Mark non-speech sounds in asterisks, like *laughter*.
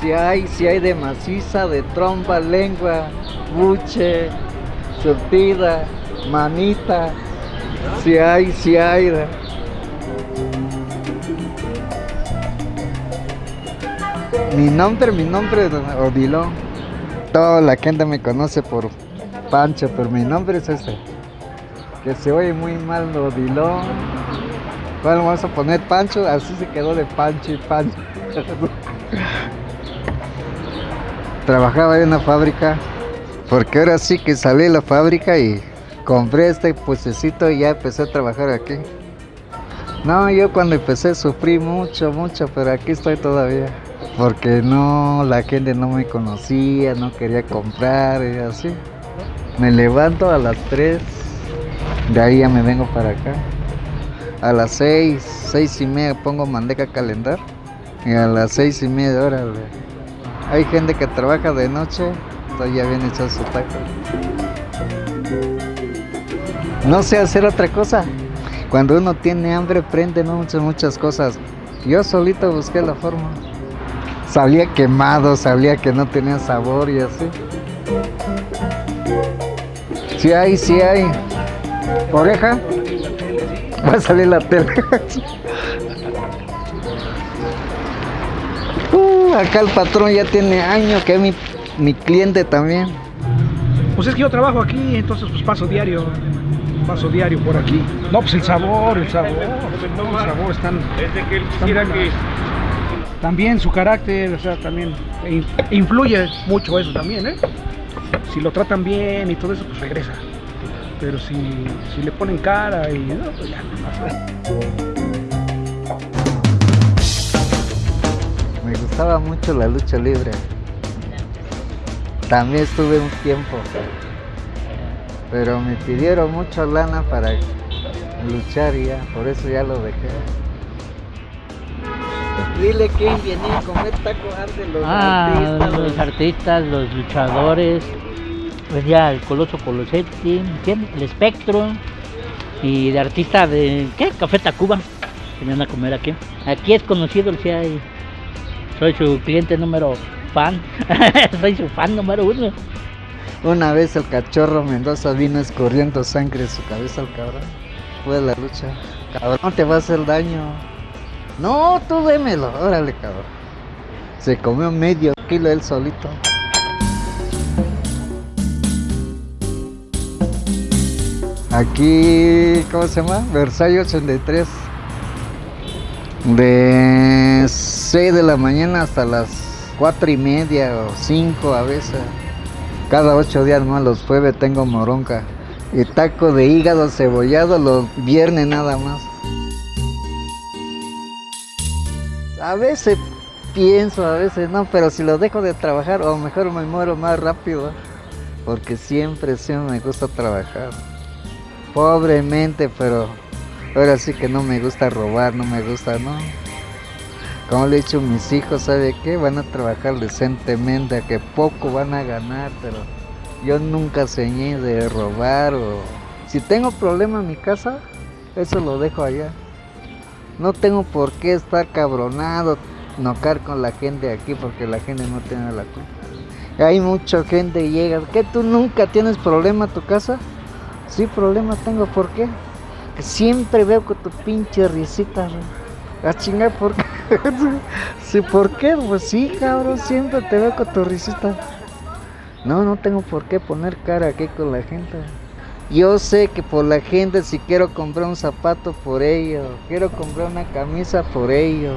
Si hay, si hay de maciza, de trompa, lengua, buche, surtida, manita. Si hay, si hay. Mi nombre, mi nombre es Odilón. Toda la gente me conoce por Pancho, pero mi nombre es ese. Que se oye muy mal Odilón. Bueno, vamos a poner Pancho, así se quedó de Pancho y Pancho. *laughs* Trabajaba en una fábrica, porque ahora sí que salí de la fábrica y compré este puestecito y ya empecé a trabajar aquí. No, yo cuando empecé sufrí mucho, mucho, pero aquí estoy todavía. Porque no, la gente no me conocía, no quería comprar y así. Me levanto a las 3, de ahí ya me vengo para acá. A las 6, 6 y media pongo mandeca a calentar. Y a las 6 y media, órale. Hay gente que trabaja de noche, ya viene echado su taco. No sé hacer otra cosa. Cuando uno tiene hambre, prende muchas, muchas cosas. Yo solito busqué la forma. Salía quemado, sabía que no tenía sabor y así. Sí hay, sí hay. Oreja. Va a salir la tele. *laughs* acá el patrón ya tiene años que es mi, mi cliente también. Pues es que yo trabajo aquí, entonces pues paso diario. Paso diario por aquí. No, pues el sabor, el sabor. El sabor están. Desde que él quisiera que También su carácter, o sea, también in- influye mucho eso también, ¿eh? Si lo tratan bien y todo eso, pues regresa. Pero si, si le ponen cara y no, pues ya. Gustaba mucho la lucha libre. También estuve un tiempo. Pero me pidieron mucha lana para luchar y ya, por eso ya lo dejé. Dile que viene a comer taco de los Ah, artistas, los artistas, los luchadores, venía el Coloso Colosetti, ¿quién? El Espectro, y de artista de, ¿qué? Café Tacuba, vienen a comer aquí. Aquí es conocido el hay soy su cliente número fan, *laughs* soy su fan número uno. Una vez el cachorro Mendoza vino escurriendo sangre de su cabeza al cabrón. Fue la lucha. Cabrón, te va a hacer daño. No, tú démelo. Órale, cabrón. Se comió medio kilo él solito. Aquí, ¿cómo se llama? Versalles 83. De 6 de la mañana hasta las 4 y media o 5 a veces. Cada 8 días más los jueves tengo moronca. Y taco de hígado cebollado los viernes nada más. A veces pienso, a veces no, pero si lo dejo de trabajar, o mejor me muero más rápido. Porque siempre, siempre me gusta trabajar. Pobremente, pero ahora sí que no me gusta robar, no me gusta, ¿no? Como le he dicho mis hijos, ¿sabe qué? Van a trabajar decentemente, a que poco van a ganar, pero yo nunca enseñé de robar o... Si tengo problema en mi casa, eso lo dejo allá. No tengo por qué estar cabronado, nocar con la gente aquí, porque la gente no tiene la culpa. Hay mucha gente que llega, ¿qué tú nunca tienes problema en tu casa? Sí, problema tengo, ¿por qué? Siempre veo con tu pinche risita, a chingar, ¿por qué? Sí, ¿por qué? Pues sí, cabrón, siempre te veo risita. No, no tengo por qué poner cara aquí con la gente. Yo sé que por la gente, si quiero comprar un zapato por ello, quiero comprar una camisa por ello,